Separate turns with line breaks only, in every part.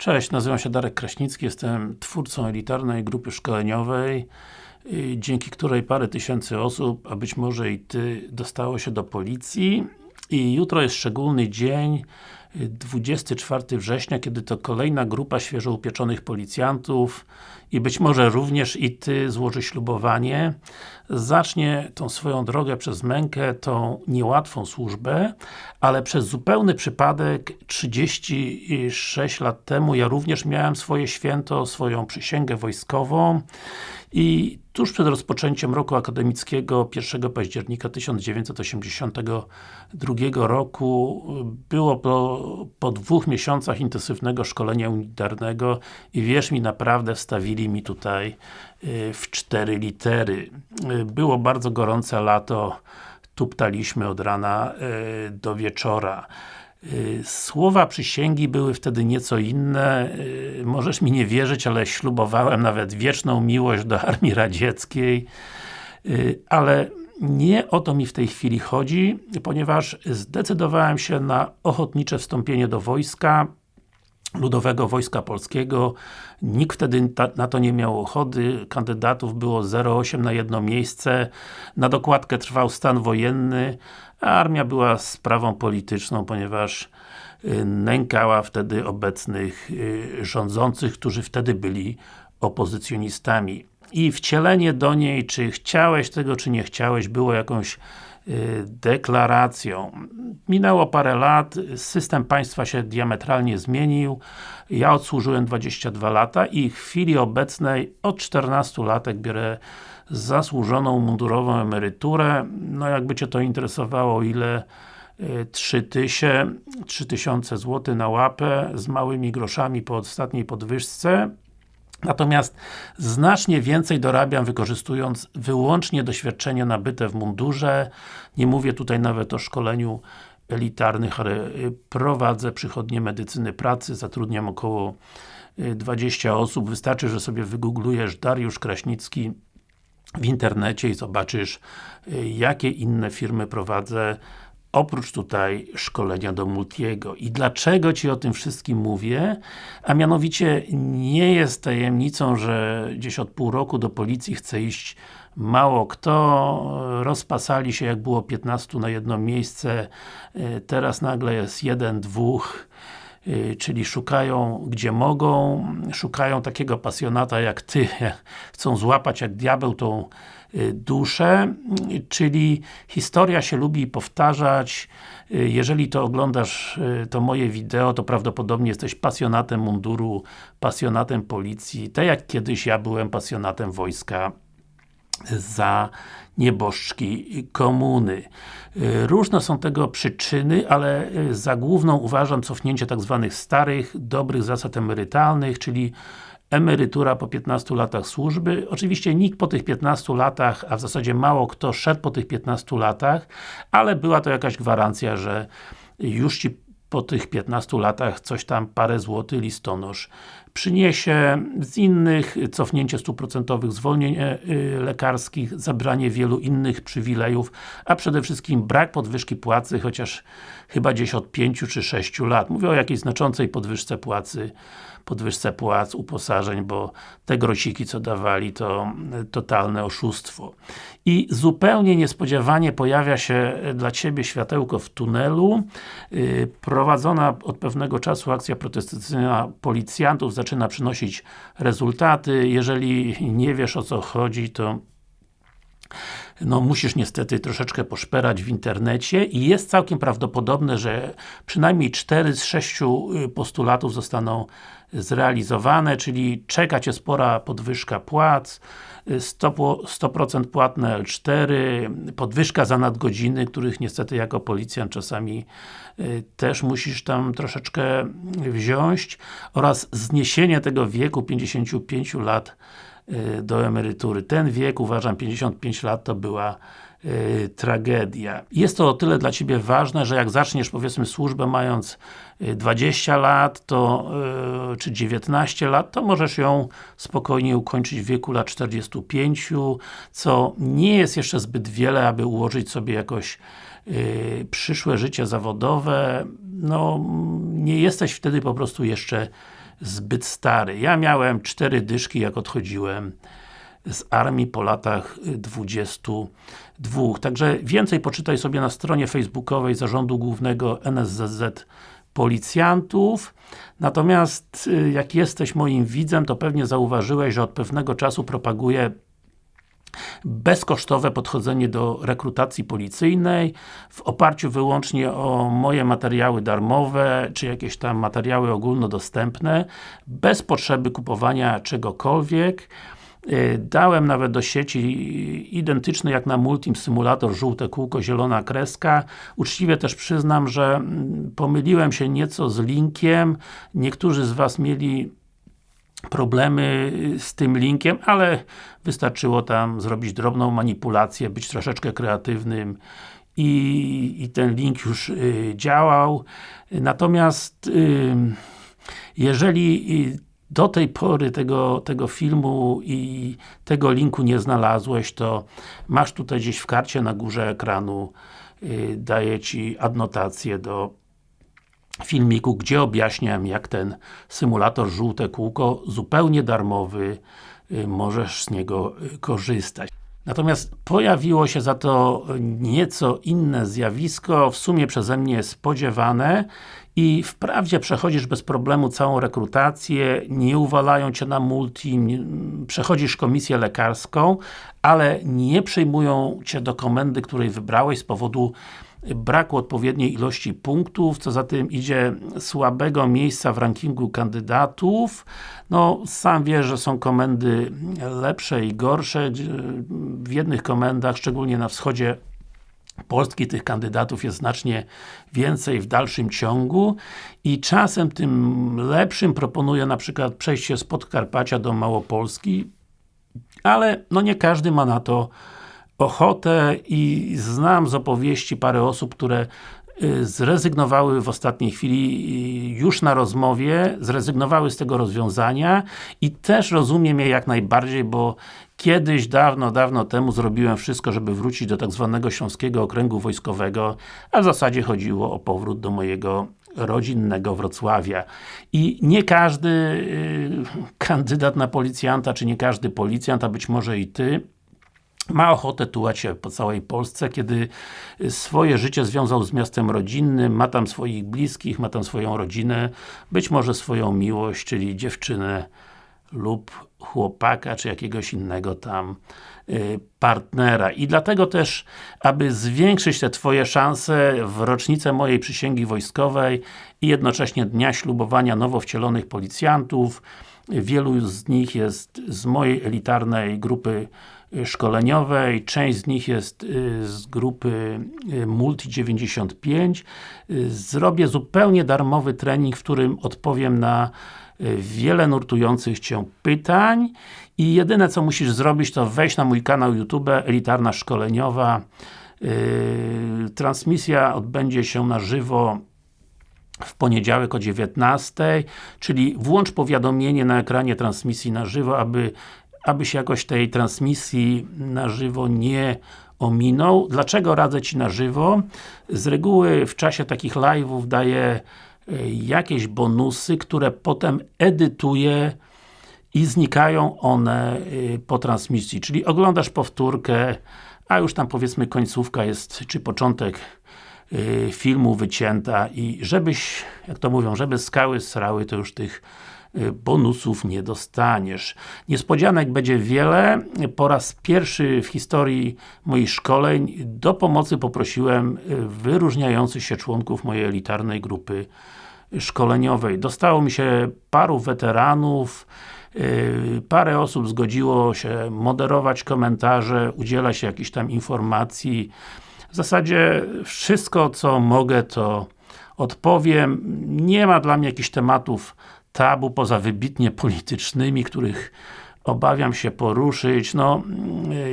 Cześć, nazywam się Darek Kraśnicki, jestem twórcą elitarnej grupy szkoleniowej, y, dzięki której parę tysięcy osób, a być może i Ty, dostało się do policji. I jutro jest szczególny dzień, 24 września, kiedy to kolejna grupa świeżo upieczonych policjantów i być może również i Ty złoży ślubowanie, zacznie tą swoją drogę przez mękę, tą niełatwą służbę, ale przez zupełny przypadek 36 lat temu ja również miałem swoje święto, swoją przysięgę wojskową i tuż przed rozpoczęciem roku akademickiego 1 października 1982 roku było po, po dwóch miesiącach intensywnego szkolenia unitarnego i wierz mi, naprawdę wstawili mi tutaj y, w cztery litery. Y, było bardzo gorące lato, tuptaliśmy od rana y, do wieczora. Słowa przysięgi były wtedy nieco inne. Możesz mi nie wierzyć, ale ślubowałem nawet wieczną miłość do Armii Radzieckiej. Ale nie o to mi w tej chwili chodzi, ponieważ zdecydowałem się na ochotnicze wstąpienie do wojska, Ludowego Wojska Polskiego. Nikt wtedy ta, na to nie miał ochoty, kandydatów było 0,8 na jedno miejsce. Na dokładkę trwał stan wojenny, a armia była sprawą polityczną, ponieważ y, nękała wtedy obecnych y, rządzących, którzy wtedy byli opozycjonistami. I wcielenie do niej, czy chciałeś tego, czy nie chciałeś, było jakąś y, deklaracją. Minęło parę lat, system państwa się diametralnie zmienił. Ja odsłużyłem 22 lata i w chwili obecnej od 14 latek biorę zasłużoną mundurową emeryturę. No jakby Cię to interesowało, ile 3000, 3000 zł na łapę z małymi groszami po ostatniej podwyżce. Natomiast znacznie więcej dorabiam wykorzystując wyłącznie doświadczenie nabyte w mundurze. Nie mówię tutaj nawet o szkoleniu elitarnych, y, prowadzę przychodnie medycyny pracy, zatrudniam około 20 y, osób. Wystarczy, że sobie wygooglujesz Dariusz Kraśnicki w internecie i zobaczysz y, jakie inne firmy prowadzę oprócz tutaj szkolenia do Multiego. I dlaczego Ci o tym wszystkim mówię? A mianowicie nie jest tajemnicą, że gdzieś od pół roku do policji chce iść mało kto, rozpasali się jak było 15 na jedno miejsce, y, teraz nagle jest jeden, dwóch, Y, czyli szukają gdzie mogą, szukają takiego pasjonata jak Ty, chcą złapać jak diabeł tą duszę, y, czyli historia się lubi powtarzać, jeżeli to oglądasz to moje wideo, to prawdopodobnie jesteś pasjonatem munduru, pasjonatem policji, tak jak kiedyś ja byłem pasjonatem wojska za nieboszczki komuny. Różne są tego przyczyny, ale za główną uważam cofnięcie tak zwanych starych, dobrych zasad emerytalnych, czyli emerytura po 15 latach służby. Oczywiście nikt po tych 15 latach, a w zasadzie mało kto szedł po tych 15 latach, ale była to jakaś gwarancja, że już Ci po tych 15 latach coś tam parę złotych listonosz przyniesie z innych cofnięcie stuprocentowych zwolnień e, y, lekarskich, zabranie wielu innych przywilejów, a przede wszystkim brak podwyżki płacy, chociaż chyba gdzieś od 5 czy 6 lat. Mówię o jakiejś znaczącej podwyżce płacy, podwyżce płac, uposażeń, bo te grosiki co dawali to totalne oszustwo. I zupełnie niespodziewanie pojawia się dla Ciebie światełko w tunelu. Y, prowadzona od pewnego czasu akcja protestacyjna policjantów zaczyna przynosić rezultaty. Jeżeli nie wiesz o co chodzi, to no musisz niestety troszeczkę poszperać w internecie i jest całkiem prawdopodobne, że przynajmniej 4 z 6 y, postulatów zostaną zrealizowane, czyli czeka Cię spora podwyżka płac, 100%, 100 płatne L4, podwyżka za nadgodziny, których niestety jako policjant czasami y, też musisz tam troszeczkę wziąć oraz zniesienie tego wieku 55 lat y, do emerytury. Ten wiek, uważam, 55 lat to była y, tragedia. Jest to o tyle dla Ciebie ważne, że jak zaczniesz powiedzmy służbę mając 20 lat, to, y, czy 19 lat, to możesz ją spokojnie ukończyć w wieku lat 45, co nie jest jeszcze zbyt wiele, aby ułożyć sobie jakoś y, przyszłe życie zawodowe. No, nie jesteś wtedy po prostu jeszcze zbyt stary. Ja miałem cztery dyszki jak odchodziłem z armii po latach 22. Także więcej poczytaj sobie na stronie facebookowej Zarządu Głównego NSZZ Policjantów. Natomiast y, jak jesteś moim widzem, to pewnie zauważyłeś, że od pewnego czasu propaguję bezkosztowe podchodzenie do rekrutacji policyjnej w oparciu wyłącznie o moje materiały darmowe, czy jakieś tam materiały ogólnodostępne, bez potrzeby kupowania czegokolwiek. Y, dałem nawet do sieci identyczny jak na Multim symulator, żółte kółko, zielona kreska. Uczciwie też przyznam, że mm, pomyliłem się nieco z linkiem. Niektórzy z Was mieli problemy z tym linkiem, ale wystarczyło tam zrobić drobną manipulację, być troszeczkę kreatywnym i, i ten link już y, działał. Natomiast y, jeżeli do tej pory tego, tego filmu i tego linku nie znalazłeś, to masz tutaj gdzieś w karcie na górze ekranu y, daję Ci adnotację do filmiku, gdzie objaśniam jak ten symulator żółte kółko zupełnie darmowy y, możesz z niego y, korzystać. Natomiast pojawiło się za to nieco inne zjawisko, w sumie przeze mnie spodziewane i wprawdzie przechodzisz bez problemu całą rekrutację, nie uwalają Cię na multi, przechodzisz komisję lekarską, ale nie przyjmują Cię do komendy, której wybrałeś z powodu braku odpowiedniej ilości punktów, co za tym idzie słabego miejsca w rankingu kandydatów. No, sam wiesz, że są komendy lepsze i gorsze. W jednych komendach, szczególnie na wschodzie Polski tych kandydatów jest znacznie więcej w dalszym ciągu i czasem tym lepszym proponuję na przykład przejście z Podkarpacia do Małopolski, ale no nie każdy ma na to ochotę i znam z opowieści parę osób, które y, zrezygnowały w ostatniej chwili już na rozmowie, zrezygnowały z tego rozwiązania i też rozumiem je jak najbardziej, bo kiedyś, dawno, dawno temu zrobiłem wszystko, żeby wrócić do tak zwanego Śląskiego Okręgu Wojskowego, a w zasadzie chodziło o powrót do mojego rodzinnego Wrocławia. I nie każdy y, kandydat na policjanta, czy nie każdy policjant, a być może i Ty, ma ochotę tułać się po całej Polsce, kiedy swoje życie związał z miastem rodzinnym, ma tam swoich bliskich, ma tam swoją rodzinę, być może swoją miłość, czyli dziewczynę lub chłopaka, czy jakiegoś innego tam y, partnera. I dlatego też, aby zwiększyć te Twoje szanse w rocznicę mojej przysięgi wojskowej i jednocześnie dnia ślubowania nowo wcielonych policjantów, wielu z nich jest z mojej elitarnej grupy szkoleniowej, część z nich jest y, z grupy y, Multi 95. Y, zrobię zupełnie darmowy trening, w którym odpowiem na wiele nurtujących Cię pytań. I jedyne co musisz zrobić to wejść na mój kanał YouTube Elitarna Szkoleniowa. Transmisja odbędzie się na żywo w poniedziałek o 19, czyli włącz powiadomienie na ekranie transmisji na żywo, aby aby się jakoś tej transmisji na żywo nie ominął. Dlaczego radzę Ci na żywo? Z reguły w czasie takich live'ów daję e, jakieś bonusy, które potem edytuję i znikają one e, po transmisji. Czyli oglądasz powtórkę, a już tam powiedzmy końcówka jest, czy początek filmu wycięta i żebyś, jak to mówią, żeby skały srały, to już tych Y, bonusów nie dostaniesz. Niespodzianek będzie wiele. Po raz pierwszy w historii moich szkoleń do pomocy poprosiłem y, wyróżniających się członków mojej elitarnej grupy szkoleniowej. Dostało mi się paru weteranów, y, parę osób zgodziło się moderować komentarze, udzielać się jakichś tam informacji. W zasadzie wszystko co mogę to odpowiem. Nie ma dla mnie jakichś tematów tabu, poza wybitnie politycznymi, których obawiam się poruszyć. No,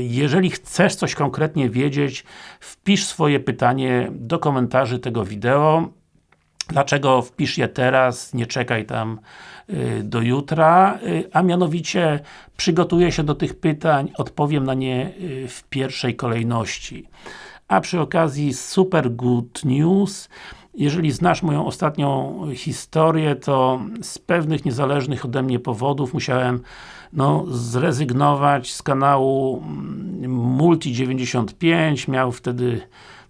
jeżeli chcesz coś konkretnie wiedzieć, wpisz swoje pytanie do komentarzy tego wideo. Dlaczego wpisz je teraz, nie czekaj tam y, do jutra, y, a mianowicie przygotuję się do tych pytań, odpowiem na nie y, w pierwszej kolejności. A przy okazji super good news, jeżeli znasz moją ostatnią historię, to z pewnych niezależnych ode mnie powodów musiałem no, zrezygnować z kanału mm, Multi95, miał wtedy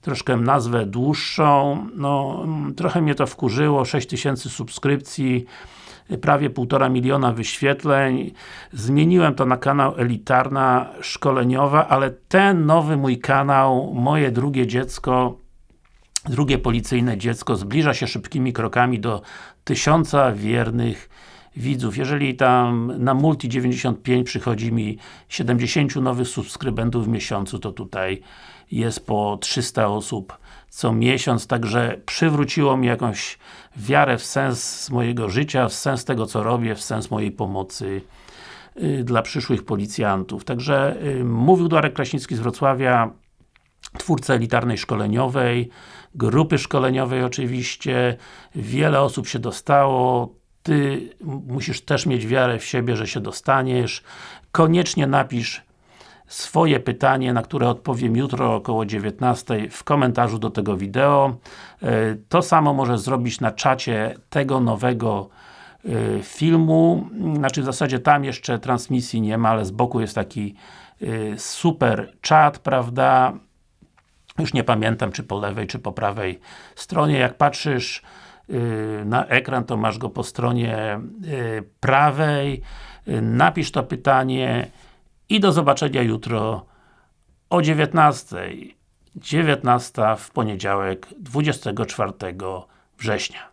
troszkę nazwę dłuższą, no mm, trochę mnie to wkurzyło, 6000 subskrypcji, prawie półtora miliona wyświetleń. Zmieniłem to na kanał Elitarna Szkoleniowa, ale ten nowy mój kanał, moje drugie dziecko, drugie policyjne dziecko zbliża się szybkimi krokami do tysiąca wiernych widzów. Jeżeli tam na Multi 95 przychodzi mi 70 nowych subskrybentów w miesiącu, to tutaj jest po 300 osób co miesiąc, także przywróciło mi jakąś wiarę w sens mojego życia, w sens tego co robię, w sens mojej pomocy y, dla przyszłych policjantów. Także y, mówił Darek Kraśnicki z Wrocławia, twórca elitarnej szkoleniowej, grupy szkoleniowej oczywiście, wiele osób się dostało, Ty musisz też mieć wiarę w siebie, że się dostaniesz. Koniecznie napisz swoje pytanie, na które odpowiem jutro około 19 w komentarzu do tego wideo. E, to samo możesz zrobić na czacie tego nowego e, filmu, znaczy w zasadzie tam jeszcze transmisji nie ma, ale z boku jest taki e, super czat, prawda? Już nie pamiętam, czy po lewej, czy po prawej stronie. Jak patrzysz na ekran, to masz go po stronie prawej. Napisz to pytanie i do zobaczenia jutro o 19. 19 w poniedziałek 24 września.